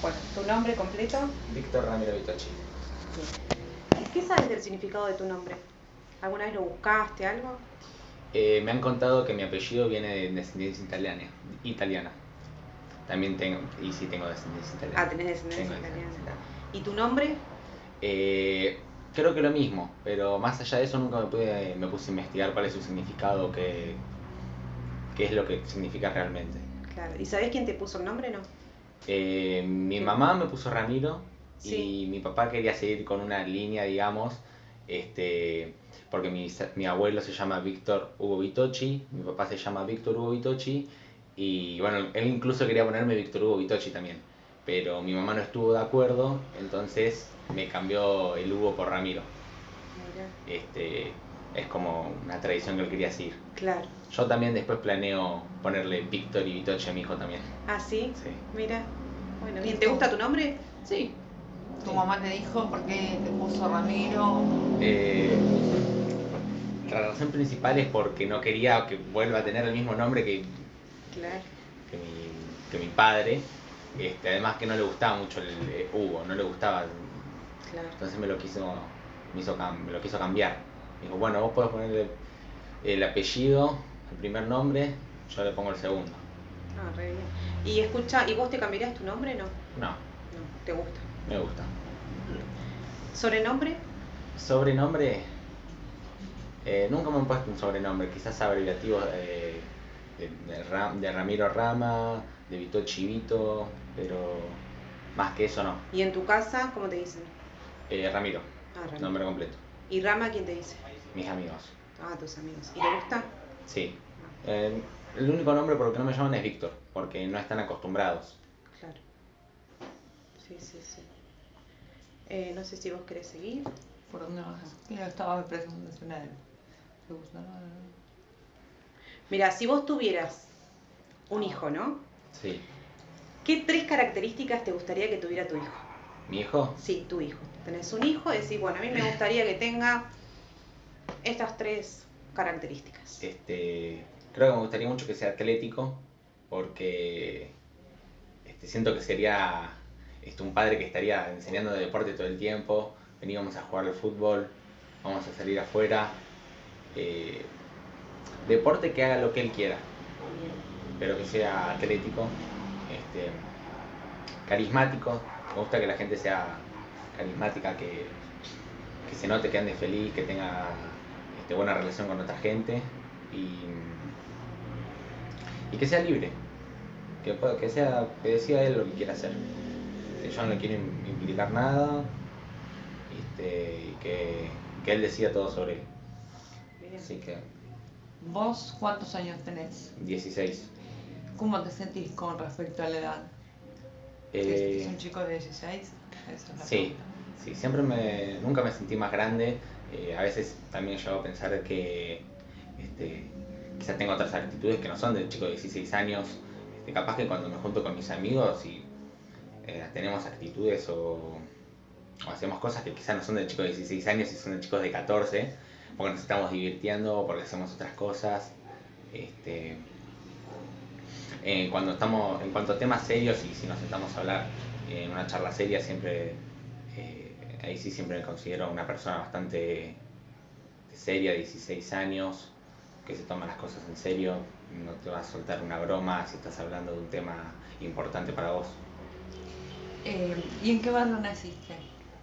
Bueno, ¿tu nombre completo? Víctor Ramiro Vitochi. ¿Qué sabes del significado de tu nombre? ¿Alguna vez lo buscaste, algo? Eh, me han contado que mi apellido viene de descendencia italiana. italiana. También tengo, y sí tengo descendencia italiana. Ah, tenés descendencia italiana. descendencia ¿Y tu nombre? Eh, creo que lo mismo, pero más allá de eso nunca me, pude, me puse a investigar cuál es su significado, qué, qué es lo que significa realmente. Claro. ¿Y sabés quién te puso el nombre, no? Eh, mi mamá me puso Ramiro Sí. y mi papá quería seguir con una línea, digamos, este, porque mi, mi abuelo se llama Víctor Hugo Vitochi, mi papá se llama Víctor Hugo Vitochi y bueno, él incluso quería ponerme Víctor Hugo Vitochi también, pero mi mamá no estuvo de acuerdo, entonces me cambió el Hugo por Ramiro. Mirá. Este, es como una tradición que él quería seguir. Claro. Yo también después planeo ponerle Víctor y Vitochi a mi hijo también. ¿Ah, sí? Sí. Mira. Bueno, bien. ¿Te gusta tu nombre? Sí, Tu mamá te dijo por qué te puso Ramiro. Eh, la razón principal es porque no quería que vuelva a tener el mismo nombre que, Claro. que, mi, que mi padre. Este, además que no le gustaba mucho el eh, Hugo, no le gustaba. Claro. Entonces me lo quiso, me hizo me lo quiso cambiar. Dijo, bueno, vos podés ponerle el apellido, el primer nombre, yo le pongo el segundo. Ah, re bien. Y escucha, ¿y vos te cambiarías tu nombre? No. No, No, te gusta. me gusta. ¿Sobrenombre? Sobrenombre, eh, nunca me han puesto un sobrenombre, quizás abreviativo eh, de, de Ram- de Ramiro Rama, de Vito Chivito, pero más que eso no. ¿Y en tu casa cómo te dicen? Eh, Ramiro, Ah, Ramiro. nombre completo. ¿Y Rama quién te dice? Mis amigos, Ah, tus amigos. ¿Y te gusta? Sí. Eh, el único nombre por el que no me llaman es Víctor, porque no están acostumbrados. Claro. Sí, sí, sí. Eh, no sé si vos querés seguir. ¿Por dónde vas? Mira, estaba preguntando a él. ¿Te gusta? Mira, si vos tuvieras un hijo, ¿no? Sí. ¿Qué tres características te gustaría que tuviera tu hijo? Mi hijo, Sí, tu hijo. Tenés un hijo y decís, bueno, a mí me gustaría que tenga estas tres características. este, creo que me gustaría mucho que sea atlético, porque este, siento que sería este, un padre que estaría enseñando de deporte todo el tiempo, veníamos a jugar al fútbol, vamos a salir afuera, eh, deporte que haga lo que él quiera, pero que sea atlético, este, carismático, me gusta que la gente sea carismática, que, que se note que ande feliz, que tenga este, buena relación con otra gente y, y que sea libre, que, pueda- que, sea, que decida él lo que quiera hacer. Que yo no le quiero im- implicar nada este, y que, que él decida todo sobre él. Así que ¿Vos cuántos años tenés? 16. ¿Cómo te sentís con respecto a la edad? Eh, ¿Es un chico de 16? Esa es la Sí, pregunta. sí, siempre me, nunca me sentí más grande. Eh, a veces también llego a pensar que este, quizás tengo otras actitudes que no son del chico de 16 años. Este, capaz que cuando me junto con mis amigos y eh, tenemos actitudes o, o hacemos cosas que quizás no son del chico de 16 años y son de chicos de 14, porque nos estamos divirtiendo, porque hacemos otras cosas. Este, eh, cuando estamos, en cuanto a temas serios y si nos sentamos a hablar en una charla seria, siempre, ahí sí siempre me considero una persona bastante seria, 16 años, que se toma las cosas en serio, no te va a soltar una broma si estás hablando de un tema importante para vos. Eh, ¿Y en qué barrio naciste?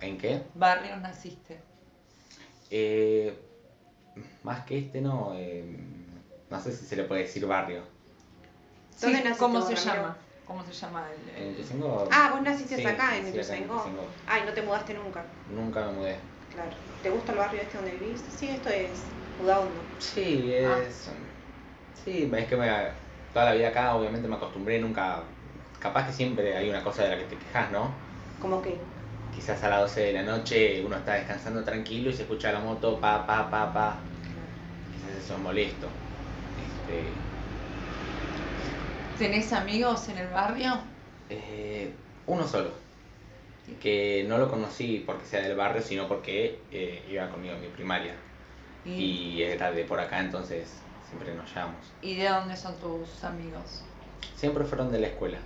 ¿En qué? ¿Barrio naciste? Eh, más que este no, eh, no sé si se le puede decir barrio. ¿Dónde Sí, naciste ¿Cómo se llama? ¿Cómo se llama el, En el- Ituzaingó- Ah, vos naciste sí, acá, en sí, acá Ituzaingó. Ituzaingó. Ay, no te mudaste nunca. Nunca me mudé. Claro. ¿Te gusta el barrio este donde vivís? Sí, esto es Udaondo. Sí, Ah. es. Sí, es que me, toda la vida acá, obviamente me acostumbré, nunca. Capaz que siempre hay una cosa de la que te quejas, ¿no? ¿Cómo que? Quizás a las 12 de la noche uno está descansando tranquilo y se escucha la moto pa, pa, pa, pa. Quizás eso es molesto. Este, ¿Tenés amigos en el barrio? eh, uno solo. Que no lo conocí porque sea del barrio, sino porque eh, iba conmigo en mi primaria. ¿Y, Y era de por acá, entonces siempre nos llevamos. y de dónde son tus amigos? Siempre fueron de la escuela,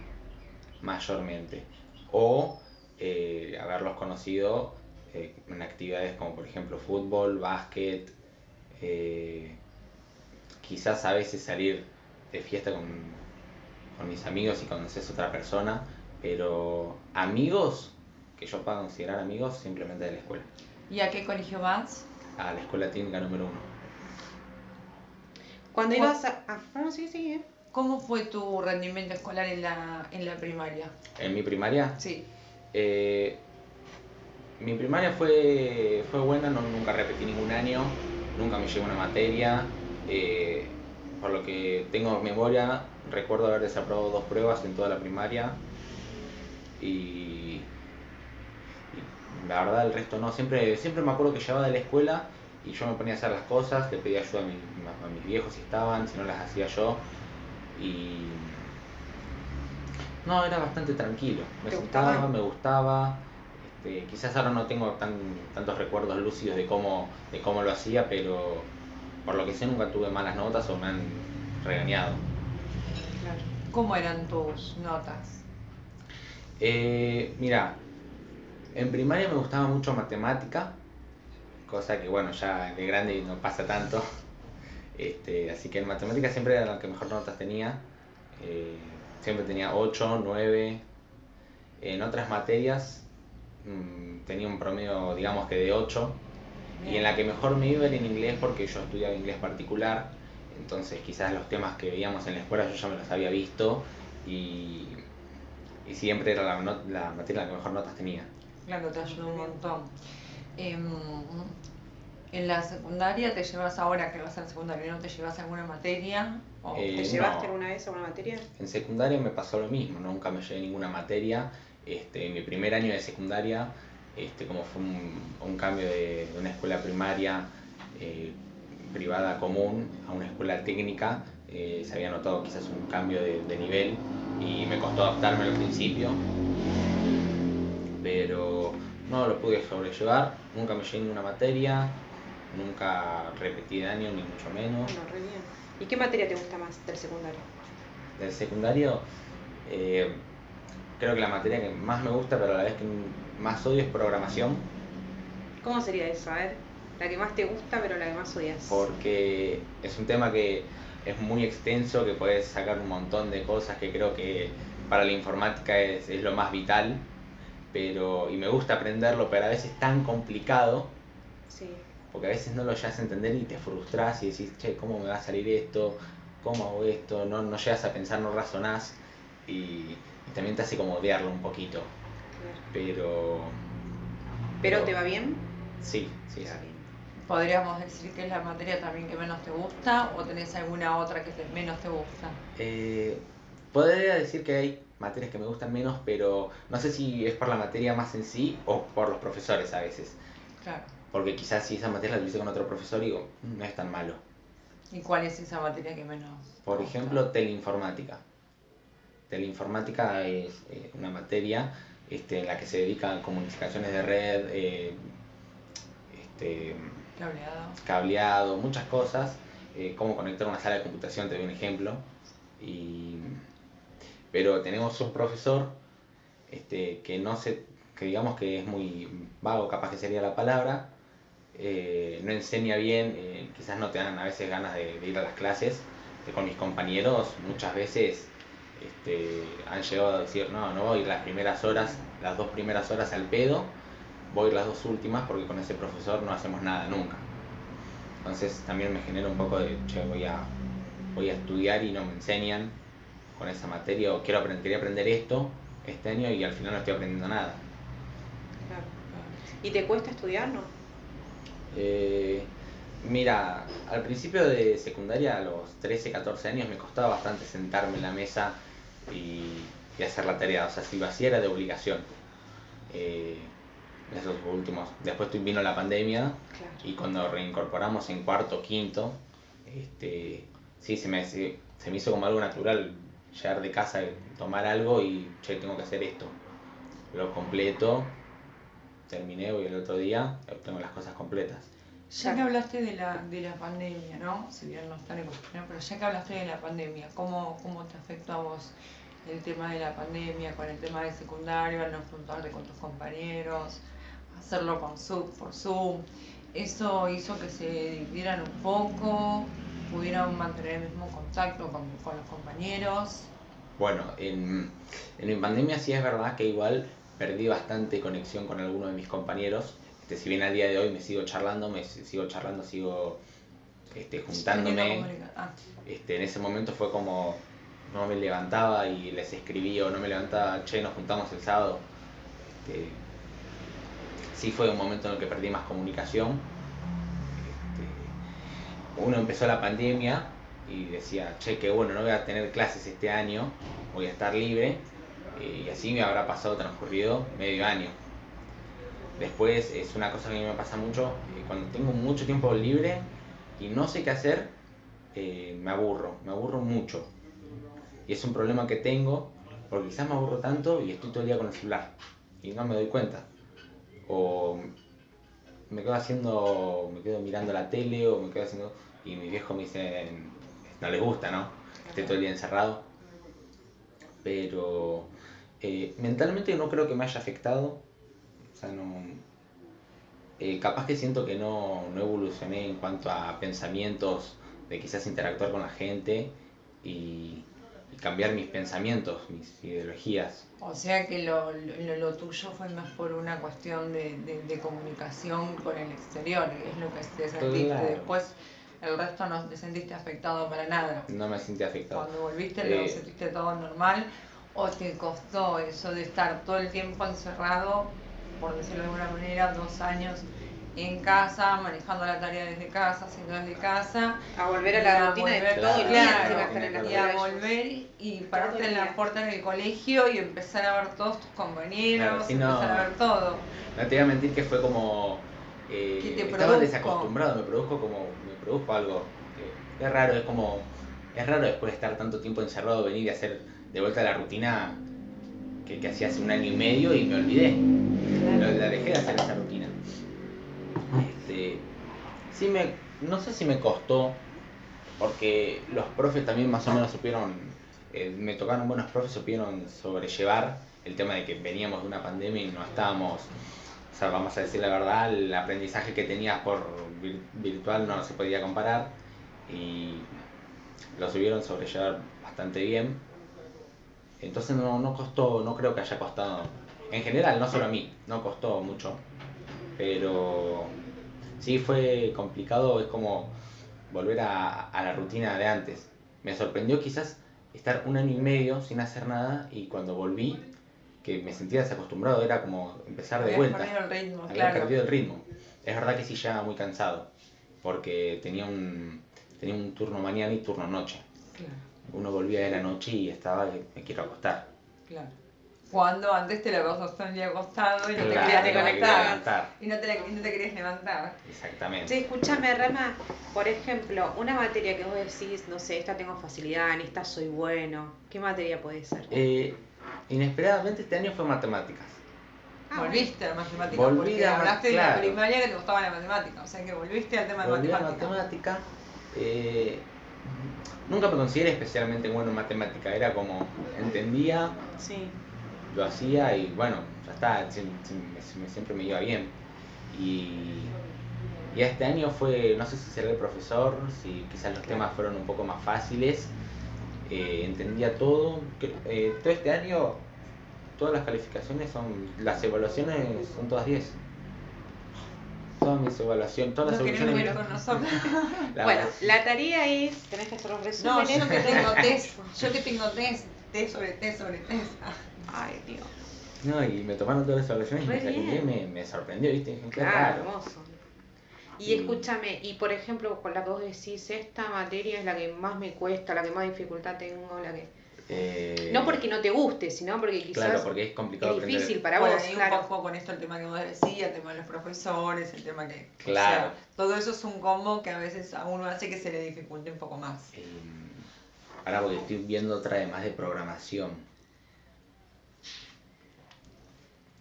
mayormente. o eh, haberlos conocido en actividades como por ejemplo fútbol, básquet, quizás a veces salir de fiesta con, con mis amigos y conoces a otra persona, pero amigos que yo pueda considerar amigos simplemente de la escuela, ¿Y a qué colegio vas? a la escuela técnica número uno. Cuando ¿Cuál- ibas a... Ah, no, sí, sí, ¿eh? ¿Cómo fue tu rendimiento escolar en la, en la primaria? En mi primaria, Sí. Eh, mi primaria fue, fue buena, no, nunca repetí ningún año, nunca me llevé una materia. eh, por lo que tengo memoria, recuerdo haber desaprobado dos pruebas en toda la primaria. Y, y la verdad el resto no, siempre, siempre me acuerdo que llegaba de la escuela y yo me ponía a hacer las cosas, le pedía ayuda a, mi- a mis viejos si estaban, si no las hacía yo. Y no, era bastante tranquilo. Me ¿Te sentaba, gustaba? me gustaba. Este, quizás ahora no tengo tan, tantos recuerdos lúcidos de cómo, de cómo lo hacía, pero por lo que sé nunca tuve malas notas o me han regañado. ¿Cómo eran tus notas? Eh, mira, en primaria me gustaba mucho matemática, cosa que bueno, ya de grande no pasa tanto. Este, así que en matemática siempre era la que mejor notas tenía. Eh, siempre tenía 8, 9. En otras materias mm, tenía un promedio, digamos que de 8. Y en la que mejor me iba era en inglés porque yo estudiaba inglés particular. Entonces quizás los temas que veíamos en la escuela yo ya me los había visto. Y, y siempre era la, not- la materia la que mejor notas tenía. Claro, te ayudó un montón. Em, en la secundaria te llevas ahora que vas al secundario, ¿no te llevas alguna materia? O- Eh, ¿Te no. llevaste alguna vez alguna materia? En secundaria me pasó lo mismo, nunca me llevé ninguna materia. Este, en mi primer año de secundaria, este, como fue un, un cambio de, de una escuela primaria eh, privada común a una escuela técnica, eh, se había notado quizás un cambio de, de nivel y me costó adaptarme al principio, pero no lo pude sobrellevar, nunca me llevé ninguna materia, nunca repetí de año, ni mucho menos. Bueno, re bien. ¿Y qué materia te gusta más del secundario? del secundario, eh, creo que la materia que más me gusta, pero a la vez que más odio es programación, ¿Cómo sería eso? A ver, la que más te gusta, pero la que más odias. porque es un tema que es muy extenso, que puedes sacar un montón de cosas que creo que para la informática es, es lo más vital, pero, y me gusta aprenderlo, pero a veces es tan complicado, Sí. porque a veces no lo llegas a entender y te frustras y decís, che, ¿cómo me va a salir esto? ¿Cómo hago esto? No, no llegas a pensar, no razonás y, y también te hace como odiarlo un poquito. claro. Pero. ¿Pero te va bien? Sí, sí, sí. ¿Podríamos decir que es la materia también que menos te gusta o tenés alguna otra que te- menos te gusta? Eh, podría decir que hay materias que me gustan menos, pero no sé si es por la materia más en sí o por los profesores a veces. Claro. Porque quizás si esa materia la tuviese con otro profesor, digo, "Mm, no es tan malo. ¿Y cuál es esa materia que menos? Por gusta? ejemplo, teleinformática. Teleinformática es eh, una materia este, en la que se dedica a comunicaciones de red, eh, este, Cableado. cableado, muchas cosas, eh, cómo conectar una sala de computación, te doy un ejemplo. Y, pero tenemos un profesor este, que no se, que digamos que es muy vago, capaz que sería la palabra, eh, no enseña bien, eh, quizás no te dan a veces ganas de, ir a las clases. Eh, con mis compañeros muchas veces este, han llegado a decir, no, no voy a ir las primeras horas, las dos primeras horas al pedo, voy las dos últimas porque con ese profesor no hacemos nada nunca. Entonces también me genera un poco de, che, voy a, voy a estudiar y no me enseñan con esa materia o quiero aprender, quería aprender esto este año y al final no estoy aprendiendo nada. Claro. ¿Y te cuesta estudiar, no? Eh, mira, al principio de secundaria, a los 13, 14 años, me costaba bastante sentarme en la mesa y, y hacer la tarea. O sea, si lo hacía era de obligación. Eh, esos últimos. Después vino la pandemia Claro. y cuando reincorporamos en cuarto, quinto, este, sí, se me, se, se me hizo como algo natural llegar de casa, tomar algo y, che, tengo que hacer esto. Lo completo, terminé hoy el otro día, tengo las cosas completas. Ya que hablaste de la, de la pandemia, ¿no? Si bien no están en pero ya que hablaste de la pandemia, ¿cómo, cómo te afectó a vos el tema de la pandemia, con el tema del secundario, al no juntarte con tus compañeros, hacerlo con Zoom, por Zoom. Eso hizo que se dividieran un poco, pudieran mantener el mismo contacto con, con los compañeros. Bueno, en, en mi pandemia sí es verdad que igual perdí bastante conexión con algunos de mis compañeros. Este, si bien al día de hoy me sigo charlando, me sigo charlando, sigo este, juntándome. Ah, Este, en ese momento fue como no me levantaba y les escribía o no me levantaba, che, nos juntamos el sábado. Este, sí fue un momento en el que perdí más comunicación. Este, uno empezó la pandemia y decía, che, qué bueno, no voy a tener clases este año, voy a estar libre. eh, y así me habrá pasado transcurrido medio año. Después es una cosa que a mí me pasa mucho, eh, cuando tengo mucho tiempo libre y no sé qué hacer, eh, me aburro, me aburro mucho. Y es un problema que tengo, porque quizás me aburro tanto y estoy todo el día con el celular y no me doy cuenta. O me quedo haciendo, me quedo mirando la tele o me quedo haciendo... Y mi viejo me dice, no les gusta, ¿no? Que esté todo el día encerrado. Pero eh, mentalmente no creo que me haya afectado. O sea, no... eh, capaz que siento que no, no evolucioné en cuanto a pensamientos de quizás interactuar con la gente y, y cambiar mis pensamientos, mis ideologías. O sea que lo, lo, lo tuyo fue más por una cuestión de, de, de comunicación con el exterior, es lo que te sentiste. Claro. Después el resto no te sentiste afectado para nada. No me sentí afectado. Cuando volviste Eh, lo sentiste todo normal o te costó eso de estar todo el tiempo encerrado, por decirlo de alguna manera, dos años en casa, manejando la tarea desde casa, haciendo desde casa. A volver a y la rutina de volver- todo el Claro, día, claro, encima estar en la claro. y a volver y pararte en la día. puerta del colegio y empezar a ver todos tus compañeros, Claro, no. empezar a ver todo. No te voy a mentir que fue como. eh, ¿Qué te estaba desacostumbrado, me produjo como. Me produjo algo. que es raro, es como. Es raro después de estar tanto tiempo encerrado venir y hacer de vuelta la rutina que, que hacía hace un año y medio y me olvidé. Lo- La dejé de hacer esa rutina. Sí me, no sé si me costó, porque los profes también más o menos supieron, eh, me tocaron buenos profes, supieron sobrellevar el tema de que veníamos de una pandemia y no estábamos, o sea, vamos a decir la verdad, el aprendizaje que tenías por vir- virtual no se podía comparar y lo supieron sobrellevar bastante bien. Entonces no, no costó, no creo que haya costado, en general, no solo a mí, no costó mucho, pero sí fue complicado, es como volver a, a la rutina de antes. Me sorprendió quizás estar un año y medio sin hacer nada y cuando volví, que me sentía desacostumbrado, era como empezar de vuelta. perdido el ritmo, Había claro. perdido el ritmo. Es verdad que sí llegaba muy cansado, porque tenía un, tenía un turno mañana y turno noche. Claro, Uno volvía de la noche y estaba, me quiero acostar. claro. Cuando antes te la pasas el día acostado y no te Claro, querías te levantar. Y no te, y no te querías levantar. Exactamente. Sí, escúchame, Rama, por ejemplo, una materia que vos decís, no sé, esta tengo facilidad, en esta soy bueno, ¿qué materia puede ser? Eh, inesperadamente este año fue matemáticas. Ah, volviste a la matemática Volví porque a hablaste de la claro. primaria que te gustaba la matemática, o sea que volviste al tema de Volví a matemática. matemática. eh, nunca me consideré especialmente bueno en matemática. Era como, entendía, Sí. Lo hacía y bueno, ya está, me- me- siempre me iba bien. Y, y este año fue, no sé si será el profesor, si quizás los temas fueron un poco más fáciles, eh, entendía todo. eh, todo este año, todas las calificaciones son, las evaluaciones son todas 10. Todas mis evaluaciones, todas las No evaluaciones. ir con nosotros. la- Bueno, la tarea es, tenés que hacer los No, resúmenes. yo que tengo test, yo que tengo test, test sobre test sobre test. Ay, Dios. No, y me tomaron todas las evaluaciones y Re me saqué me, me sorprendió, ¿viste? Dije, Claro, raro. hermoso. Y Y- escúchame, y por ejemplo, con la que vos decís, esta materia es la que más me cuesta, la que más dificultad tengo, la que... Eh, No porque no te guste, sino porque quizás Claro, porque es complicado es aprender. difícil para bueno, vos, y claro. un poco con esto el tema que vos decías, el tema de los profesores, el tema que... o Claro. sea, todo eso es un combo que a veces a uno hace que se le dificulte un poco más. Eh, ahora porque estoy viendo otra además de programación.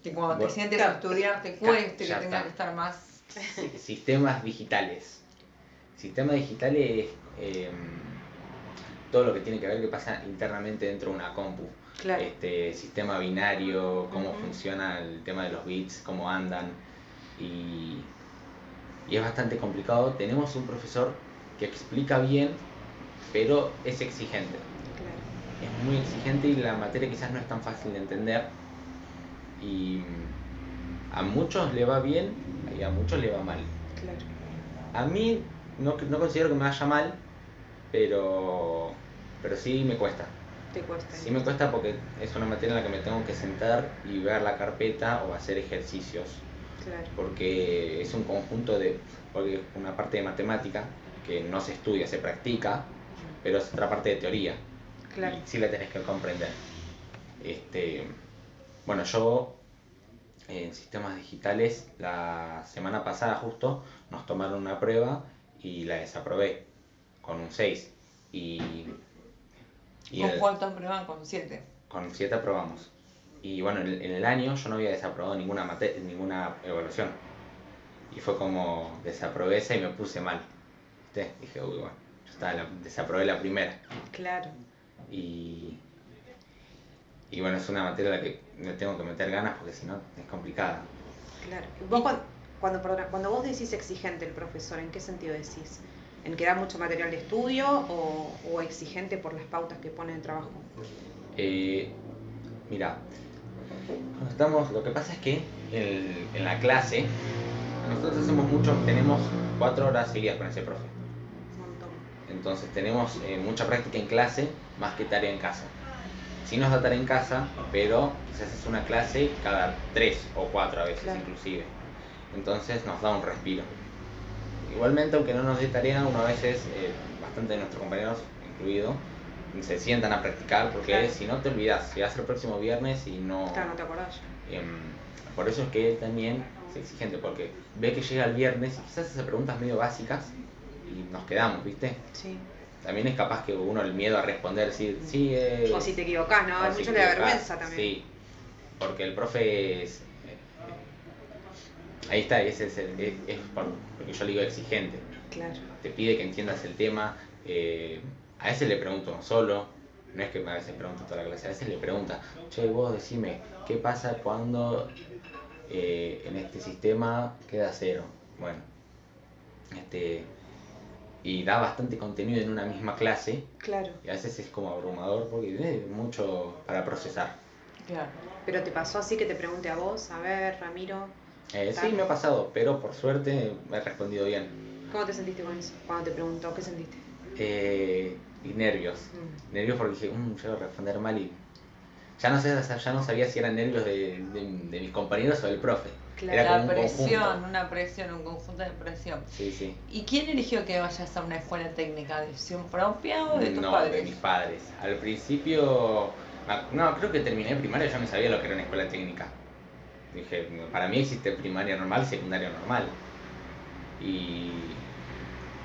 Que cuando te sientes claro. a estudiar te cueste, que tengas está. que estar más... Si- Sistemas digitales. Sistemas digitales, eh, todo lo que tiene que ver que pasa internamente dentro de una compu. Claro. Este, sistema binario, cómo funciona el tema de los bits, cómo andan. Y, y es bastante complicado. Tenemos un profesor que explica bien, pero es exigente. Claro. Es muy exigente y la materia quizás no es tan fácil de entender. Y a muchos le va bien y a muchos le va mal. Claro. A mí no, no considero que me vaya mal, pero, pero sí me cuesta. Te cuesta. Sí me cuesta porque es una materia en la que me tengo que sentar y ver la carpeta o hacer ejercicios. Claro. Porque es un conjunto de, porque es una parte de matemática que no se estudia, se practica, pero es otra parte de teoría. Claro. Y sí la tenés que comprender. Este, bueno, yo en sistemas digitales la semana pasada justo nos tomaron una prueba y la desaprobé con un 6 y, y ¿Con el- cuánto aprueban? Con 7. con 7 aprobamos. Y bueno, en el, en el año yo no había desaprobado ninguna, mate- ninguna evaluación. Y fue como desaprobé esa y me puse mal. ¿Viste? Dije, uy, bueno, ya está, la- desaprobé la primera. Claro. Y, y bueno, es una materia a la que me tengo que meter ganas porque si no es complicada. Claro. Vos cuando, cuando, perdona, cuando vos decís exigente el profesor, ¿en qué sentido decís? ¿En que da mucho material de estudio o, o exigente por las pautas que pone en el trabajo? Eh, mira, estamos, lo que pasa es que el- en la clase nosotros hacemos mucho, tenemos cuatro horas seguidas con ese profe. Un montón. Entonces tenemos eh, mucha práctica en clase más que tarea en casa. Sí nos da tarea en casa, pero quizás es una clase cada tres o cuatro a veces Claro. inclusive. Entonces nos da un respiro. Igualmente, aunque no nos dé tarea, uno a veces, eh, bastante de nuestros compañeros incluido, se sientan a practicar porque Claro. si no te olvidas, llegas el próximo viernes y no... Claro, no te acordás. Em, por eso es que él también es exigente, porque ve que llega el viernes y quizás hace preguntas medio básicas y nos quedamos, ¿viste? Sí. También es capaz que uno el miedo a responder, decir, sí, eh, O si te equivocás, ¿no? A si mucho equivocás, vergüenza también. Sí, porque el profe es... eh, ahí está, ese es, el- es, es por lo que yo le digo exigente. Claro. Te pide que entiendas el tema, eh, a veces le pregunto solo, no es que a veces pregunto toda la clase, a veces le pregunta, che, vos decime, ¿qué pasa cuando eh, en este sistema queda cero? Bueno, este, y da bastante contenido en una misma clase, Claro. y a veces es como abrumador porque tiene mucho para procesar. Claro. Pero te pasó así que te pregunte a vos, a ver, Ramiro, Eh, sí, me ha pasado, pero por suerte me he respondido bien. ¿cómo te sentiste con eso? Cuando te preguntó, ¿qué sentiste? Eh, y nervios. Mm. Nervios porque dije, mmm, yo voy a responder mal y ya no sé, ya no sabía si eran nervios de, de- de mis compañeros o del profe. Claro. Era como La un presión, conjunto. una presión, un conjunto de presión. Sí, sí. ¿Y quién eligió que vayas a una escuela técnica? ¿Decisión propia o de tus no, padres? de mis padres. Al principio, no, creo que terminé primaria, yo no sabía lo que era una escuela técnica. Dije, para mí existe primaria normal secundaria normal. Y...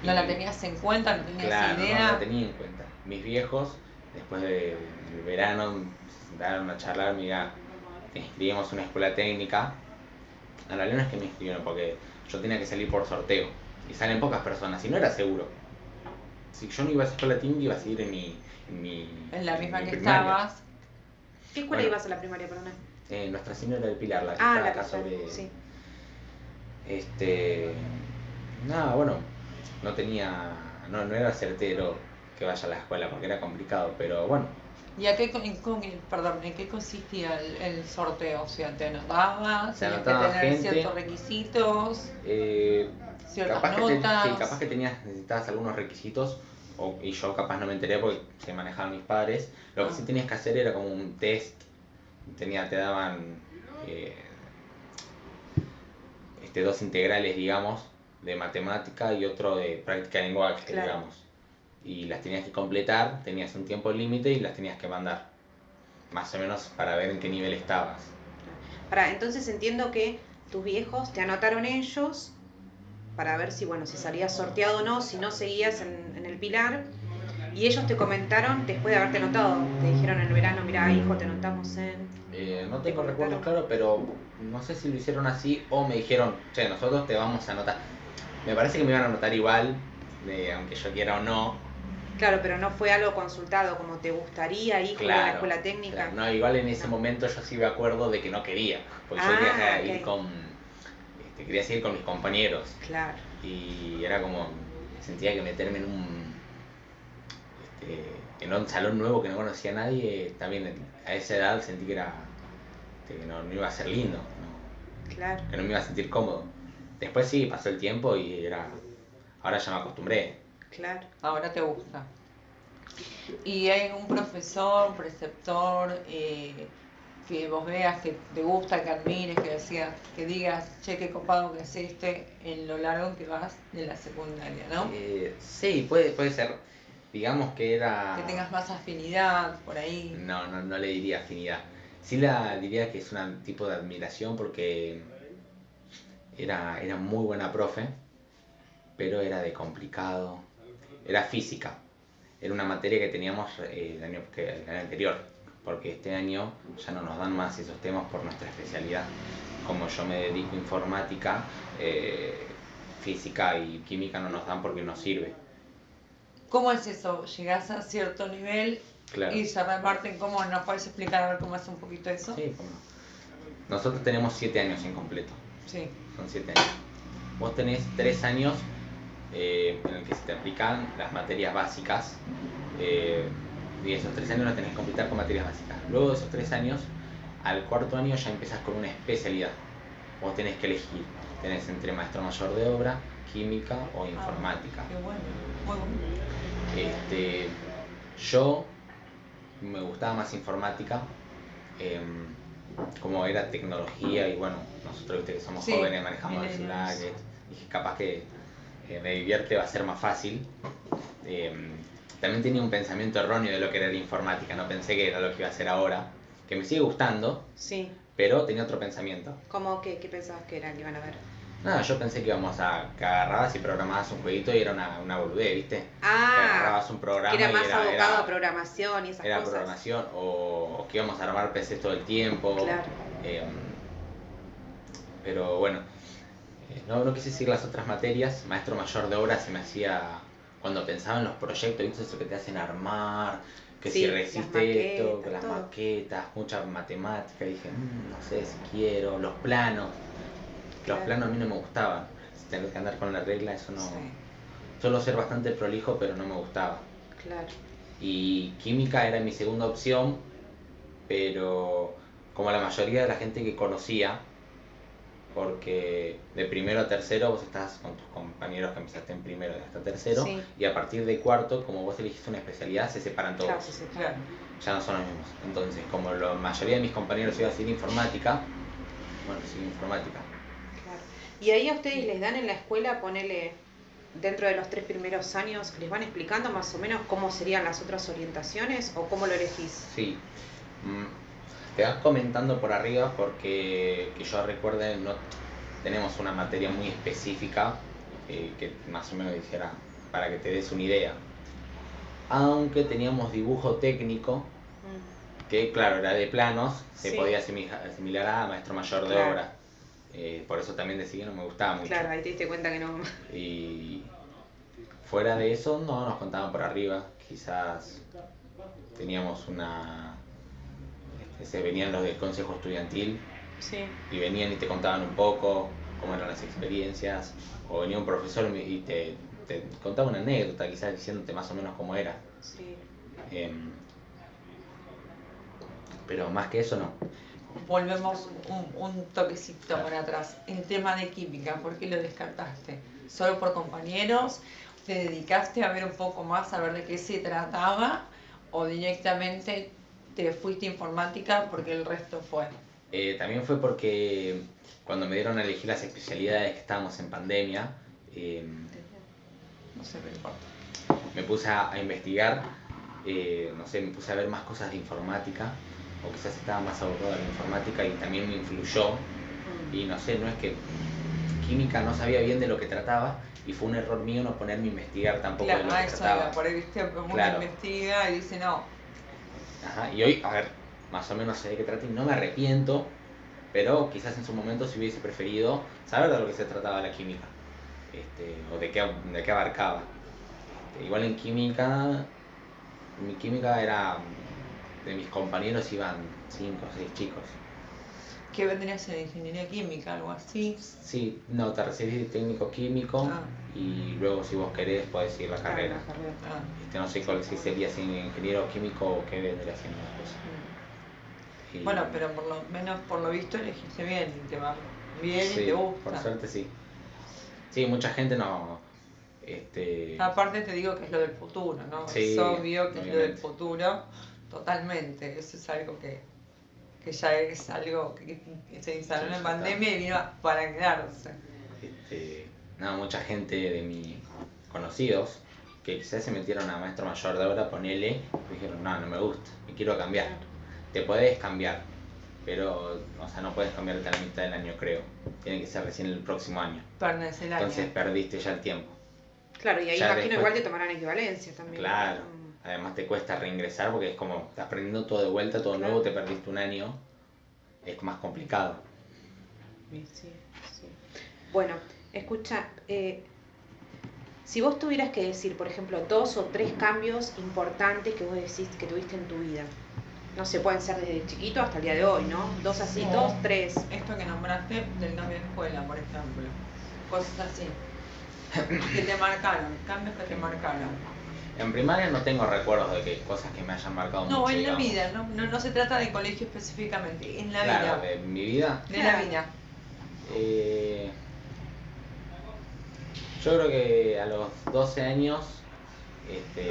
¿No y- la tenías en cuenta? ¿No tenías Claro, no, idea? no tenía en cuenta. Mis viejos, después de- del verano, se sentaron a charlar, mira, inscribimos una escuela técnica. En realidad no es que me inscribieron, porque yo tenía que salir por sorteo. Y salen pocas personas, y no era seguro. Si yo no iba a esa escuela técnica, iba a seguir en mi... En, mi, En la misma mi que primaria. estabas. ¿Qué escuela Bueno. ibas a la primaria, perdona? Eh, Nuestra Señora del Pilar, la que Ah, está la acá sobre... Sí. Este. Nada, bueno, no tenía. No, no era certero que vaya a la escuela porque era complicado, pero bueno. ¿Y a qué, en, con- perdón, en qué consistía el, el sorteo? O sea, ¿te anotabas? Se ¿Tenías que tener gente. ciertos requisitos? eh, ¿Ciertas capaz, que sí, capaz que tenías, necesitabas algunos requisitos o, y yo capaz no me enteré porque se manejaban mis padres. Lo que Ah. sí tenías que hacer era como un test. Tenía, te daban eh, este, dos integrales, digamos, de matemática y otro de práctica de lenguaje, Claro. digamos. Y las tenías que completar, tenías un tiempo límite y las tenías que mandar. Más o menos para ver en qué nivel estabas. Para, entonces entiendo que tus viejos te anotaron ellos para ver si, bueno, si salías sorteado o no, si no seguías en, en el pilar. Y ellos te comentaron después de haberte anotado. Te dijeron en el verano, mira, hijo, te anotamos en... Eh, no ¿Te tengo recuerdos claros, pero no sé si lo hicieron así o me dijeron, che, nosotros te vamos a anotar. Me parece que me iban a anotar igual, de, aunque yo quiera o no, Claro, pero no fue algo consultado como te gustaría ir con la escuela técnica. no, igual en ese momento yo sí me acuerdo de que no quería, porque yo Ah, quería ok. ir con, este, quería seguir con mis compañeros Claro, y era como, sentía que meterme en un, este, en un salón nuevo que no conocía a nadie, también a esa edad sentí que era, este, que no, no iba a ser lindo, no, claro. que no me iba a sentir cómodo. Después sí, pasó el tiempo y era, ahora ya me acostumbré. Claro. Ahora te gusta. ¿Y hay un profesor, preceptor, eh, que vos veas que te gusta, que admires, que decías, que digas, che, qué copado que hiciste en lo largo que vas de la secundaria, ¿no? Eh, sí, puede, puede ser, digamos que era... Que tengas más afinidad por ahí. No, no, no le diría afinidad. Sí la diría que es un tipo de admiración porque era, era muy buena profe, pero era de complicado. Era física. Era una materia que teníamos eh, el, año, que, el año anterior, porque este año ya no nos dan más esos temas por nuestra especialidad. Como yo me dedico a informática, eh, física y química no nos dan porque no sirve. ¿Cómo es eso? ¿Llegás a cierto nivel Claro. y se reparten? ¿Cómo nos puedes explicar a ver cómo es un poquito eso? Sí, cómo no. Nosotros tenemos siete años en completo. Sí. son 7 años. Vos tenés 3 años eh, en el que se te aplican las materias básicas eh, y esos 3 años los tenés que completar con materias básicas. Luego de esos 3 años, al cuarto año ya empezás con una especialidad. Vos tenés que elegir. Tenés entre maestro mayor de obra, química o informática. Ah, Qué bueno, muy bueno. Este, yo me gustaba más informática, em, como era tecnología y bueno, nosotros viste que somos Sí, jóvenes, manejamos celulares, dije capaz que eh, me divierte, va a ser más fácil. Em, también tenía un pensamiento erróneo de lo que era la informática, no pensé que era lo que iba a hacer ahora, que me sigue gustando, Sí. pero tenía otro pensamiento. ¿Cómo que qué pensabas que era que iban a ver? Nada, yo pensé que íbamos a que agarrabas y programabas un jueguito y era una, una boludez, ¿viste? que Ah, agarrabas un programa que era y más era, abocado era- a programación y esas era cosas. programación o, o que íbamos a armar PCs todo el tiempo. Claro. Eh, pero bueno, eh, no, no quise seguir las otras materias. Maestro mayor de obra se me hacía, cuando pensaba en los proyectos, ¿viste? Eso que te hacen armar, que Sí, si resiste esto, que las todo. maquetas, mucha matemática. Dije, "Mm, no sé si quiero, los planos. Los planos a mí no me gustaban. Tener que andar con la regla, eso no. Sí. Suelo ser bastante prolijo, pero no me gustaba. Claro. Y química era mi segunda opción, pero como la mayoría de la gente que conocía, porque de primero a tercero vos estás con tus compañeros que empezaste en primero y hasta tercero, Sí. y a partir de cuarto, como vos elegiste una especialidad, se separan todos, Claro, sí, sí. Claro. ya no son los mismos. Entonces, como la mayoría de mis compañeros iba a seguir informática, bueno, sigo informática. Claro. Y ahí a ustedes les dan en la escuela, ponele, dentro de los tres primeros años, les van explicando más o menos cómo serían las otras orientaciones o cómo lo elegís. Sí. Mm, Te vas comentando por arriba porque que yo recuerde no tenemos una materia muy específica eh, que más o menos dijera para que te des una idea. Aunque teníamos dibujo técnico Mm, que claro era de planos, se Sí. podía asimila- asimilar a maestro mayor de Claro. obra. Eh, por eso también decidí que no me gustaba mucho. Claro, ahí te diste cuenta que no. Y fuera de eso, no nos contaban por arriba. Quizás teníamos una. Se venían los del consejo estudiantil Sí. y venían y te contaban un poco cómo eran las experiencias. O venía un profesor y te, te contaba una anécdota, quizás diciéndote más o menos cómo era. Sí. Em, pero más que eso, no. Volvemos un, un toquecito para atrás. El tema de química, ¿por qué lo descartaste? ¿Solo por compañeros? ¿Te dedicaste a ver un poco más, a ver de qué se trataba? ¿O directamente te fuiste a informática porque el resto fue? Eh, también fue porque cuando me dieron a elegir las especialidades que estábamos en pandemia, em, No sé, me importa. me puse a, a investigar, eh, no sé, me puse a ver más cosas de informática, o quizás estaba más abocado a la informática y también me influyó. Mm, Y no sé, no es que química no sabía bien de lo que trataba y fue un error mío no ponerme a investigar tampoco de Claro, lo a que eso trataba. iba, por ahí viste, uno Claro. investiga y dice no. Ajá, y hoy, a ver, más o menos sé de qué trata y no me arrepiento, pero quizás en su momento si hubiese preferido saber de lo que se trataba la química, este, o de qué, de qué abarcaba. Este, igual en química, mi química era, de mis compañeros iban 5 o 6 chicos. ¿Qué vendría a ser ingeniería química, algo así? Sí, no, te recibís de técnico químico Ah. Y luego si vos querés podés seguir la carrera. La carrera. Ah, Este, no sé cuál si sería si ingeniero químico o qué vendría siendo después. mm. Y- Bueno, pero por lo menos por lo visto elegiste bien y te va bien sí, y te gusta. Por suerte sí. Sí, mucha gente no. Este, Aparte te digo que es lo del futuro, ¿no? Sí, es obvio que es lo del futuro, totalmente. Eso es algo que, que ya es algo que, que se instaló en está. pandemia y vino para quedarse. este, mucha gente de mis conocidos que quizás se metieron a maestro mayor de obra, ponele, y dijeron, no, no me gusta, me quiero cambiar. Te podés cambiar, pero, o sea, no puedes cambiarte a la mitad del año, creo. Tiene que ser recién el próximo año. Perdés el año. Entonces perdiste ya el tiempo. Claro, y ahí Ya imagino después- igual te tomarán equivalencia también. Claro. Mm. Además te cuesta reingresar porque es como, estás aprendiendo todo de vuelta, todo Claro. nuevo, te perdiste un año. Es más complicado. Sí, sí. Bueno, escucha, eh, si vos tuvieras que decir, por ejemplo, dos o tres cambios importantes que vos decís que tuviste en tu vida, no sé, pueden ser desde chiquito hasta el día de hoy, ¿no? Dos así, dos, tres. Esto que nombraste del cambio de escuela, por ejemplo. Cosas así. que te marcaron, cambios que te marcaron. En primaria no tengo recuerdos de que cosas que me hayan marcado No, mucho. en la vida, no, no, no se trata de colegio específicamente, en la Claro, vida. de mi vida. De la vida. eh, yo creo que a los 12 años este,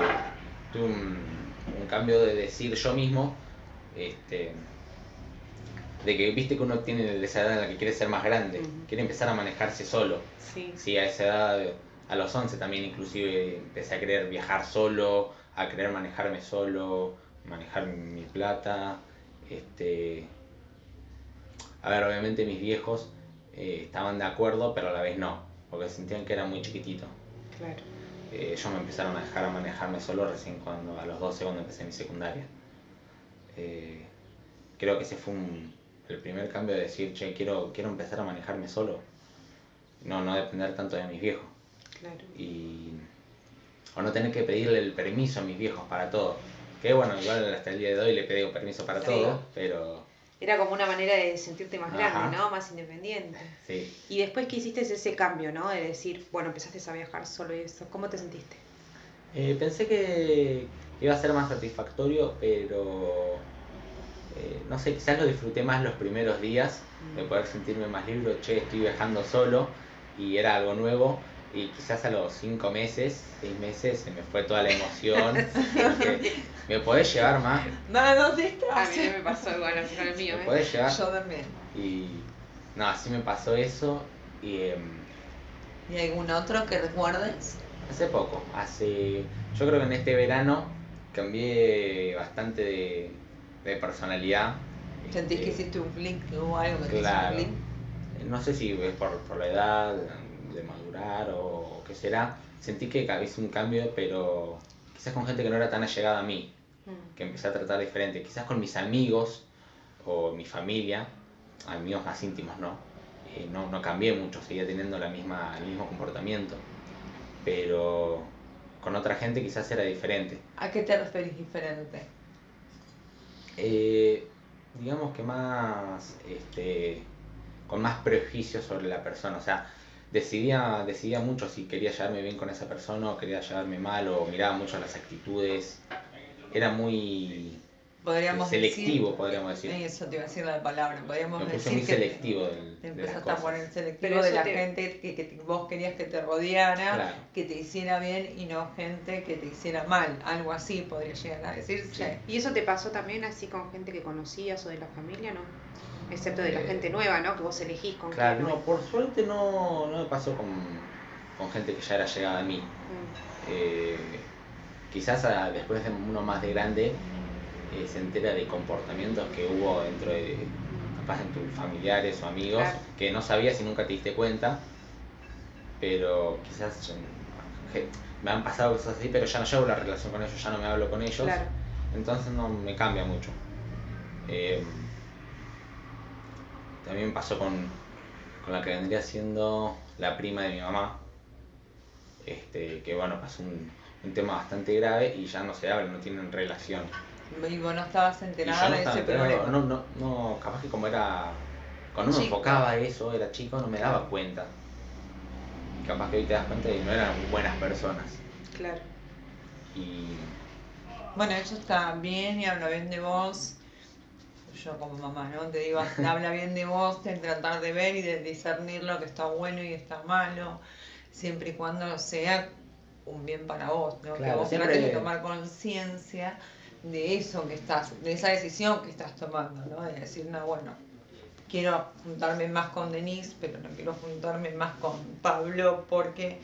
tuve un, un cambio de decir yo mismo, este, de que viste que uno tiene esa edad en la que quiere ser más grande, quiere empezar a manejarse solo. Sí. Sí, a esa edad, a los 11 también inclusive empecé a querer viajar solo, a querer manejarme solo, manejar mi plata. Este, a ver, obviamente mis viejos eh, estaban de acuerdo, pero a la vez no, porque sentían que era muy chiquitito. Claro. Eh, ellos me empezaron a dejar a manejarme solo recién cuando, a los 12 cuando empecé mi secundaria. Eh, creo que ese fue un- el primer cambio de decir, che, quiero, quiero empezar a manejarme solo. No, no depender tanto de mis viejos. Claro. Y, o no tener que pedirle el permiso a mis viejos para todo. Que bueno, igual hasta el día de hoy le pedí permiso para Sí. todo, pero Era como una manera de sentirte más grande, Ajá. ¿no? Más independiente. sí. Y después que hiciste ese cambio, ¿no? De decir, bueno, empezaste a viajar solo y eso. ¿Cómo te sentiste? Eh, pensé que iba a ser más satisfactorio, pero eh, no sé, quizás lo disfruté más los primeros días de poder sentirme más libre, che, estoy viajando solo y era algo nuevo. Y quizás a los cinco meses, seis meses, se me fue toda la emoción. Dije, ¿Me podés llevar más? No, no te A estás. mí no me pasó igual así con el mío, ¿Me ¿eh? podés llevar? Yo también. Y no, así me pasó eso. Y em, ¿Y algún otro que recuerdes? hace poco, hace. Yo creo que en este verano cambié bastante de, de personalidad. ¿Sentís que Este, hiciste un clic o algo que un Claro. clic? No sé si es por, por la edad, de madurar o qué será. Sentí que hice un cambio, pero quizás con gente que no era tan allegada a mí, Mm. que empecé a tratar diferente. Quizás con mis amigos o mi familia, amigos más íntimos, ¿no? Eh, no, no cambié mucho, seguía teniendo la misma, el mismo comportamiento. Pero con otra gente quizás era diferente. ¿A qué te referís diferente? Eh, digamos que más, este, con más prejuicios sobre la persona, o sea, decidía, decidía mucho si quería llevarme bien con esa persona o quería llevarme mal, o miraba mucho las actitudes, era muy Podríamos selectivo, decir, podríamos decir. Eso te iba a decir la palabra. Podríamos Me puse decir muy que selectivo del- te de las empezaste a poner selectivo Pero de la te- gente que, que te- vos querías que te rodeara, Claro. que te hiciera bien y no gente que te hiciera mal. Algo así podría llegar a decirse. ¿Y eso te pasó también así con gente que conocías o de la familia, no? Excepto de la Eh, gente nueva, ¿no? Que vos elegís con Claro, quién. no, por suerte no, no me pasó con, con gente que ya era llegada a mí. Mm. Eh, quizás a- después de uno más de grande eh, se entera de comportamientos que hubo dentro de capaz en tus familiares o amigos Claro. que no sabías y nunca te diste cuenta pero quizás yo- me han pasado cosas así pero ya no llevo la relación con ellos ya no me hablo con ellos Claro. entonces no me cambia mucho Eh, también pasó con, con la que vendría siendo la prima de mi mamá este, que bueno, pasó un, un tema bastante grave y ya no se habla, no tienen relación. Y vos no estabas enterada no de ese problema. no, no, no, capaz que como era, cuando uno Chico. enfocaba eso, era chico, no me daba cuenta. Capaz que hoy te das cuenta de que no eran buenas personas. Claro. Y Bueno, está bien y habla bien de vos. Yo como mamá, ¿no? Te digo, habla bien de vos, de tratar de ver y de discernir lo que está bueno y está malo, siempre y cuando sea un bien para vos, ¿no? que Claro, vos siempre- trates de tomar conciencia de eso que estás, de esa decisión que estás tomando, ¿no? De decir, no, bueno, quiero juntarme más con Denise, pero no quiero juntarme más con Pablo porque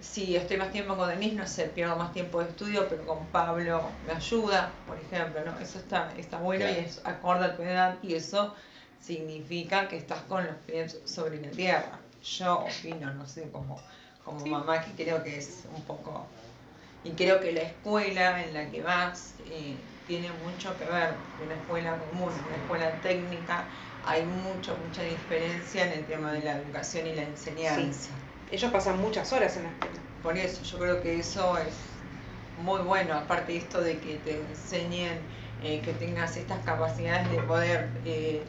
si estoy más tiempo con Denise, no sé, pierdo más tiempo de estudio, pero con Pablo me ayuda, por ejemplo, ¿no? Eso está, está bueno y es acorde a tu edad y eso significa que estás con los pies sobre la tierra. Yo opino, no sé, como, como mamá que creo que es un poco... Y creo que la escuela en la que vas eh, tiene mucho que ver, una escuela común, una escuela técnica, hay mucho, mucha diferencia en el tema de la educación y la enseñanza. Ellos pasan muchas horas en la escuela. Por eso, yo creo que eso es muy bueno, aparte de esto de que te enseñen, eh, que tengas estas capacidades de poder eh,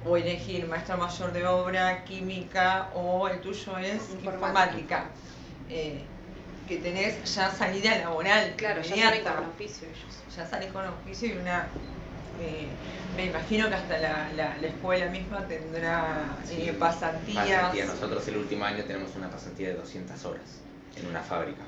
o elegir maestro mayor de obra, química o el tuyo es Informática. informática, eh, que tenés ya salida laboral, Claro, ya saben con oficio ellos. ya salís con oficio y una eh, me imagino que hasta la, la, la escuela misma tendrá Sí, eh, pasantías. pasantía. Nosotros el último año tenemos una pasantía de 200 horas en una fábrica.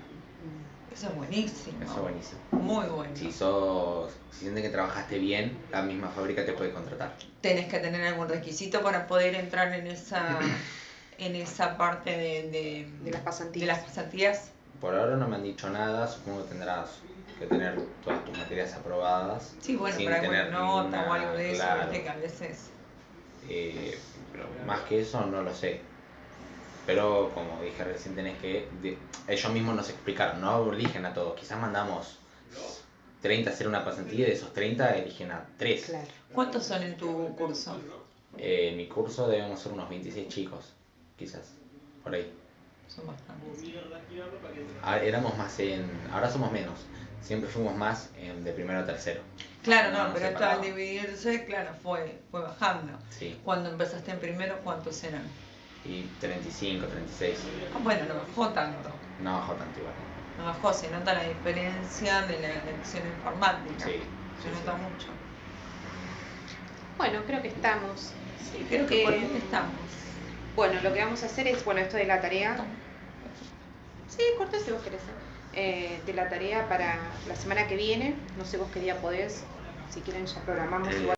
Eso es buenísimo. Eso es buenísimo. Muy bueno. Si sos, si sientes que trabajaste bien, la misma fábrica te puede contratar. Tenés que tener algún requisito para poder entrar en esa en esa parte de, de, De las pasantías. de las pasantías. Por ahora no me han dicho nada, supongo que tendrás que tener todas tus materias aprobadas. Sí, bueno, sin para tener nota o algo de eso, claro. que a veces. Eh, pero más que eso no lo sé. Pero como dije recién tenés que... de- ellos mismos nos explicaron, no eligen a todos. Quizás mandamos 30 a hacer una pasantía y de esos 30 eligen a 3. Claro. ¿Cuántos son en tu curso? Eh, en mi curso debemos ser unos 26 chicos, quizás, por ahí. Son bastantes. Ah, éramos más en... Ahora somos menos. Siempre fuimos más en de primero a tercero. Claro, No, pero esto al dividirse, claro, fue, fue bajando. Sí. Cuando empezaste en primero, ¿cuántos eran? Y 35, 36. Ah, bueno, no bajó tanto. No bajó tanto igual. No bajó, se nota la diferencia de la elección informática. Sí. Se sí, nota sí. mucho. Bueno, creo que estamos. Sí, creo que por Eh, ahí estamos. Bueno, lo que vamos a hacer es, bueno, esto de la tarea. Sí, corté si vos querés. Eh, de la tarea para la semana que viene. No sé vos qué día podés. Si quieren ya programamos Eh, igual